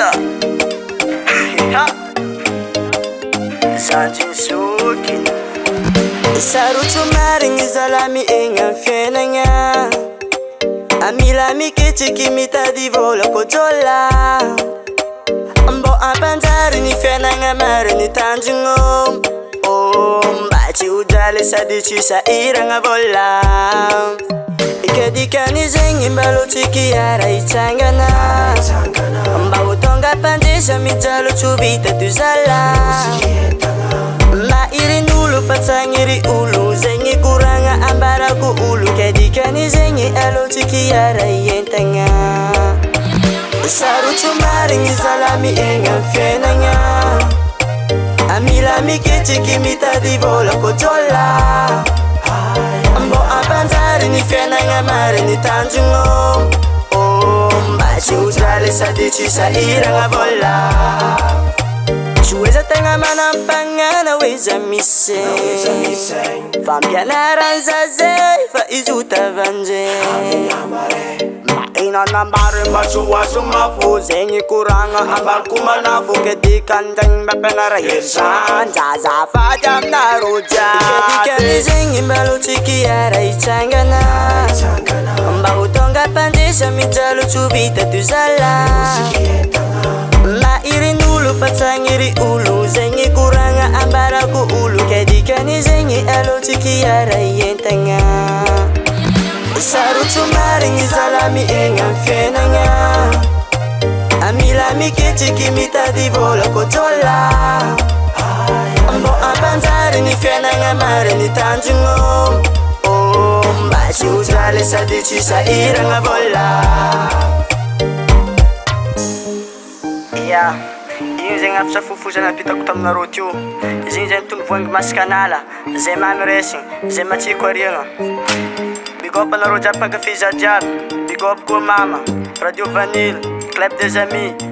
asaroto ah, eh, ah. marigny zalami enam fianagna amilami kitiki mitadi volakojola ambô apanzaryny fianana mariny tandino mbati ojaly saditisa irana vola kadikany zegny mbalotsikyara itsangana mbaotonga ampandisamijalotso vita do zala ma irin'olo fatsaniry olo zegny korana ambarako olo kadikany zegny alotsikyara i entagna sarotso marigny zalami enam fenagna amilamikitsiky mitady vôlakojola ô ampanjary nyfianana mari nytanjogna oh, mbasy ozaly sady tsisahirana vola sy oeza tegna manampanana hoe za misze fampianaranzazay fa izotavanzey mainanambaro e mba syhoaso mavo zegny korana avaako manaboketikanzany ampianara esa jazafady aaminrosa zengy mbalotsikiyaraitangana mbao tonga pandisa mijalotsobitato zala e ma irinolo patangiri olo zeny korana ambarako olo kadikani zegngy alotsikiyara i entana saromariyzalami ea enaa amilamikitiki mitadivolkoola bô ampanjary ny fiainana marynytanjogno oh, mbatsy ozala sadytsisairana vola ya igny zegny avasafofozana apitako taminareo tio zy igny zay itono voang masika nala zay mamyresigna zay matsiko ariana bigopanareo jiaby akafeza jiaby bigobako mama radio vanil club desami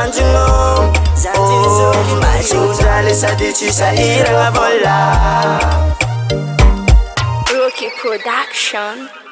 Zanjilo Zanjizo Machi uzale sadichisha irangavola Rookie Production